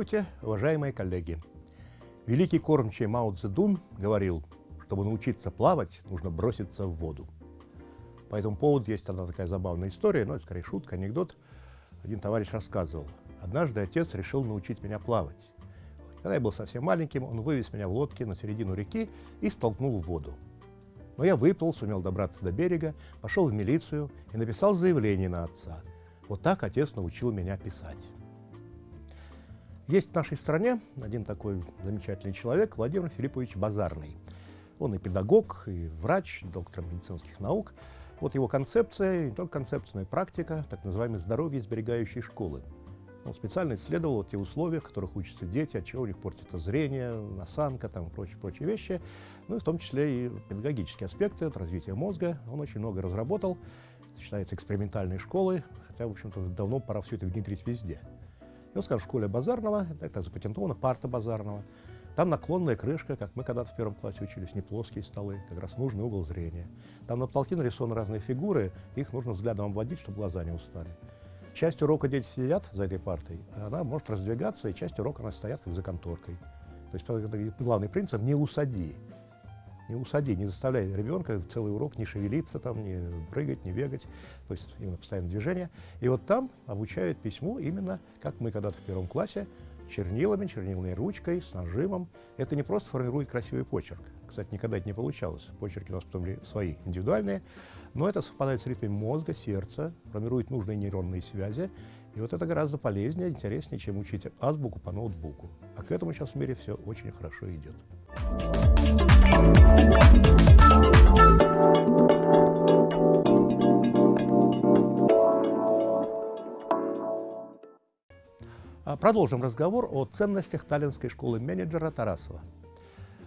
Здравствуйте, уважаемые коллеги! Великий кормчий Мао Цзэдун говорил, чтобы научиться плавать, нужно броситься в воду. По этому поводу есть одна такая забавная история, но это скорее шутка, анекдот. Один товарищ рассказывал. Однажды отец решил научить меня плавать. Когда я был совсем маленьким, он вывез меня в лодке на середину реки и столкнул в воду. Но я выплыл, сумел добраться до берега, пошел в милицию и написал заявление на отца. Вот так отец научил меня писать. Есть в нашей стране один такой замечательный человек, Владимир Филиппович Базарный. Он и педагог, и врач, доктор медицинских наук. Вот его концепция, не только концепция, но и практика, так называемой здоровье сберегающей школы. Он специально исследовал те условия, в которых учатся дети, от чего у них портится зрение, осанка там, и прочие, прочие вещи. Ну и в том числе и педагогические аспекты, от развития мозга. Он очень много разработал, считается экспериментальной школой, хотя, в общем-то, давно пора все это внедрить везде. И вот, скажем, в школе Базарного, это запатентована парта Базарного, там наклонная крышка, как мы когда-то в первом классе учились, не плоские столы, как раз нужный угол зрения. Там на потолке нарисованы разные фигуры, их нужно взглядом обводить, чтобы глаза не устали. Часть урока дети сидят за этой партой, она может раздвигаться, и часть урока она стоят как за конторкой. То есть главный принцип – не усади не усади, не заставляй ребенка целый урок не шевелиться, там, не прыгать, не бегать, то есть именно постоянное движение. И вот там обучают письму именно, как мы когда-то в первом классе, чернилами, чернильной ручкой, с нажимом. Это не просто формирует красивый почерк. Кстати, никогда это не получалось. Почерки у нас потом свои, индивидуальные. Но это совпадает с ритмом мозга, сердца, формирует нужные нейронные связи. И вот это гораздо полезнее, интереснее, чем учить азбуку по ноутбуку. А к этому сейчас в мире все очень хорошо идет. А, продолжим разговор о ценностях таллинской школы менеджера Тарасова.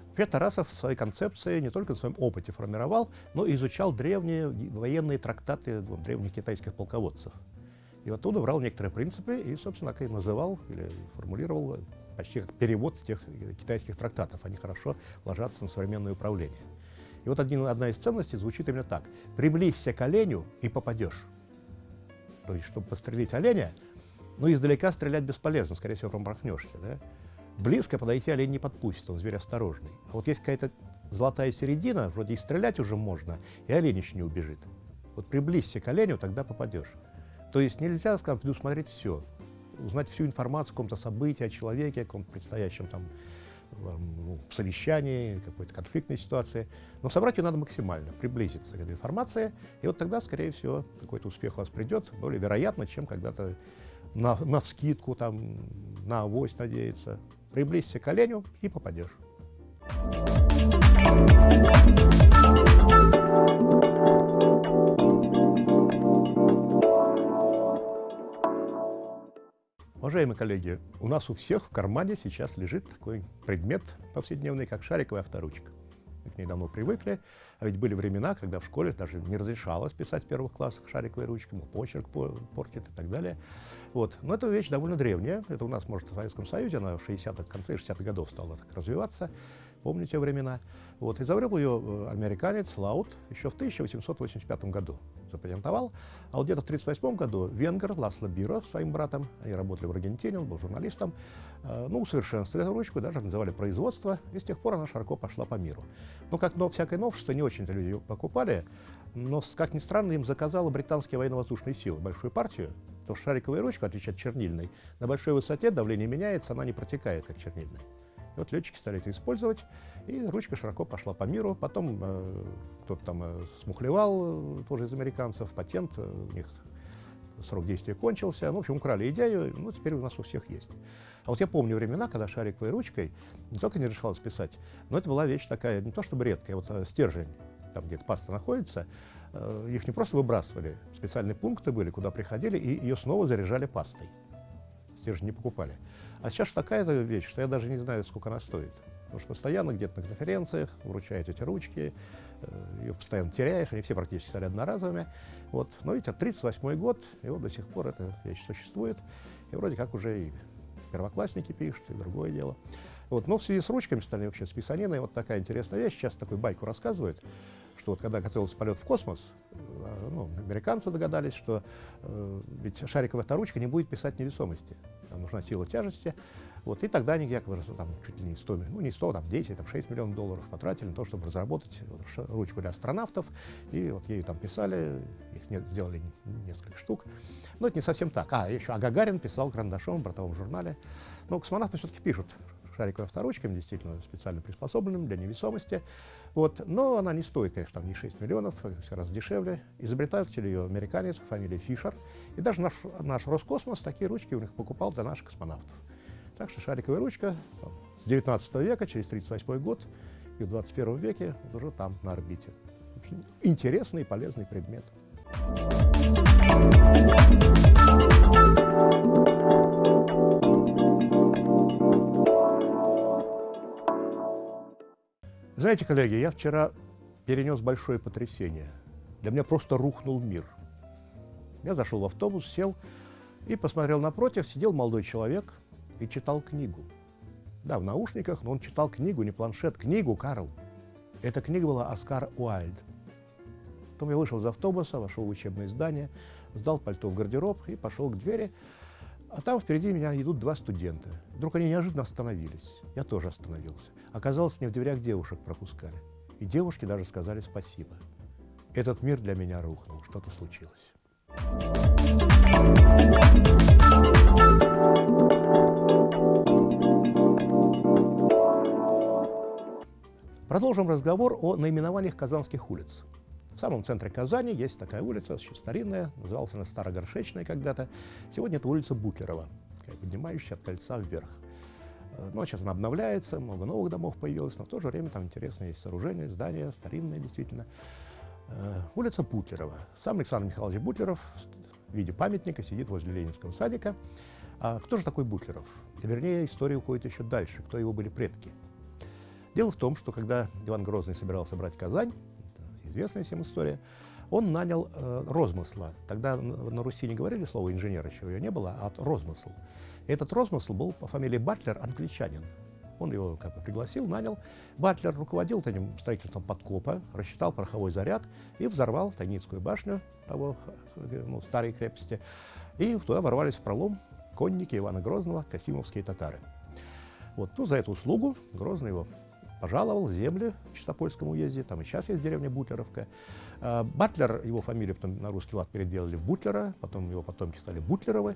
Вообще Тарасов в своей концепции не только на своем опыте формировал, но и изучал древние военные трактаты древних китайских полководцев. И оттуда брал некоторые принципы и, собственно, как и называл или формулировал почти как перевод с тех китайских трактатов. Они хорошо ложатся на современное управление. И вот один, одна из ценностей звучит именно так. «Приблизься к оленю и попадешь». То есть, чтобы пострелить оленя, ну, издалека стрелять бесполезно, скорее всего, промахнешься, да? Близко подойти олень не подпустит, он зверь осторожный. А вот есть какая-то золотая середина, вроде и стрелять уже можно, и олень еще не убежит. Вот приблизься к оленю, тогда попадешь. То есть нельзя, скажем, предусмотреть все, узнать всю информацию о каком-то событии, о человеке, о каком-то предстоящем там ну, совещании, какой-то конфликтной ситуации. Но собрать ее надо максимально, приблизиться к этой информации, и вот тогда, скорее всего, какой-то успех у вас придет, более вероятно, чем когда-то на, на вскидку, там, на авось надеяться. Приблизься к оленю и попадешь. Уважаемые коллеги, у нас у всех в кармане сейчас лежит такой предмет повседневный, как шариковая авторучка. Мы к ней давно привыкли, а ведь были времена, когда в школе даже не разрешалось писать в первых классах шариковой ручкой, мол, почерк портит и так далее. Вот. Но эта вещь довольно древняя. Это у нас, может, в Советском Союзе, она в 60-х, конце 60-х годов стала так развиваться. Помните времена. Вот. Изобрел ее э, американец Лаут еще в 1885 году запатентовал. А вот где-то в 1938 году венгер Ласло Биро своим братом, они работали в Аргентине, он был журналистом, э, ну, усовершенствовали эту ручку, даже называли производство, и с тех пор она широко пошла по миру. Ну, как но, всякое новшество, не очень-то люди покупали, но, как ни странно, им заказала британские военно-воздушные силы большую партию, что шариковая ручка, отличие от чернильной, на большой высоте давление меняется, она не протекает, как чернильная. И вот летчики стали это использовать, и ручка широко пошла по миру. Потом э, кто-то там э, смухлевал, э, тоже из американцев, патент, э, у них срок действия кончился. Ну, в общем, украли идею, ну, теперь у нас у всех есть. А вот я помню времена, когда шариковой ручкой не только не решалось писать, но это была вещь такая, не то чтобы редкая, вот э, стержень, там где-то паста находится, э, их не просто выбрасывали, специальные пункты были, куда приходили, и ее снова заряжали пастой. Стержень не покупали. А сейчас такая вещь, что я даже не знаю, сколько она стоит. Потому что постоянно где-то на конференциях вручают эти ручки, э, ее постоянно теряешь, они все практически стали одноразовыми. Вот. Но ведь 38 год, и вот до сих пор эта вещь существует. И вроде как уже и первоклассники пишут, и другое дело. Вот. Но в связи с ручками стали вообще с писаниной вот такая интересная вещь. Сейчас такую байку рассказывают, что вот когда готовился полет в космос, э, ну, американцы догадались, что э, ведь шариковая авторучка не будет писать невесомости. Там нужна сила тяжести. Вот, и тогда они якобы там, чуть ли не 100, ну не 100, там 10, там 6 миллионов долларов потратили на то, чтобы разработать вот, ручку для астронавтов. И вот ею там писали, их не, сделали несколько штук. Но это не совсем так. А, еще а Гагарин писал карандашом в бортовом журнале. Но космонавты все-таки пишут шариковой авторучками, действительно специально приспособленным для невесомости. Вот. Но она не стоит, конечно, там не 6 миллионов, все раз дешевле. Изобретатель ее американец, фамилия Фишер. И даже наш, наш Роскосмос такие ручки у них покупал для наших космонавтов. Так что шариковая ручка там, с 19 века, через 38 год, и в 21 веке уже там, на орбите. Очень интересный и полезный предмет. Знаете, коллеги, я вчера перенес большое потрясение. Для меня просто рухнул мир. Я зашел в автобус, сел и посмотрел напротив, сидел молодой человек и читал книгу. Да, в наушниках, но он читал книгу, не планшет, книгу, Карл. Эта книга была Оскар Уайльд. Потом я вышел из автобуса, вошел в учебное здание, сдал пальто в гардероб и пошел к двери. А там впереди меня идут два студента. Вдруг они неожиданно остановились. Я тоже остановился. Оказалось, не в дверях девушек пропускали. И девушки даже сказали спасибо. Этот мир для меня рухнул, что-то случилось. Продолжим разговор о наименованиях казанских улиц. В самом центре Казани есть такая улица, еще старинная, называлась она Старогоршечная когда-то. Сегодня это улица Бутлерова, поднимающая от кольца вверх. Э, ну, а сейчас она обновляется, много новых домов появилось, но в то же время там интересные есть сооружения, здания, старинные действительно. Э, улица Бутлерова. Сам Александр Михайлович Бутлеров в виде памятника сидит возле Ленинского садика. А кто же такой Бутлеров? Вернее, история уходит еще дальше, кто его были предки. Дело в том, что когда Иван Грозный собирался брать Казань, известная всем история, он нанял э, розмысла. Тогда на Руси не говорили слово инженер, еще ее не было, а розмысл. Этот розмысл был по фамилии Батлер, англичанин. Он его как бы пригласил, нанял. Батлер руководил этим строительством подкопа, рассчитал пороховой заряд и взорвал Тайницкую башню того, ну, старой крепости. И туда ворвались в пролом конники Ивана Грозного, касимовские татары. Вот, ну, за эту услугу Грозный его пожаловал земли в Чистопольском уезде, там и сейчас есть деревня Бутлеровка. А, Батлер, его фамилию потом на русский лад переделали в Бутлера, потом его потомки стали Бутлеровы.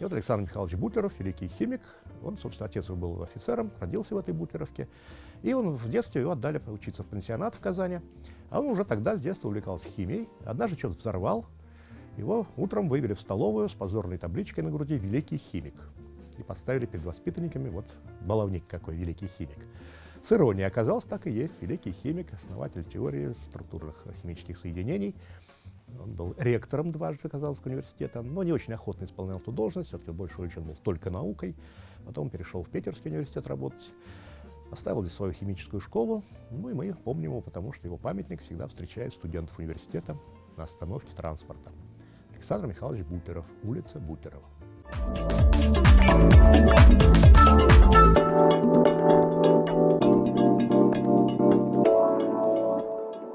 И вот Александр Михайлович Бутлеров, великий химик, он, собственно, отец его был офицером, родился в этой Бутлеровке. И он в детстве его отдали учиться в пансионат в Казани. А он уже тогда с детства увлекался химией. Однажды что-то взорвал. Его утром вывели в столовую с позорной табличкой на груди «Великий химик». И поставили перед воспитанниками вот баловник какой, великий химик. С иронией оказался так и есть великий химик, основатель теории структурных химических соединений. Он был ректором дважды Казанского университета, но не очень охотно исполнял эту должность, все-таки больше увлечен был только наукой. Потом перешел в Питерский университет работать, оставил здесь свою химическую школу. Ну и мы помним его, потому что его памятник всегда встречает студентов университета на остановке транспорта. Александр Михайлович Бутлеров, улица Бутлерова.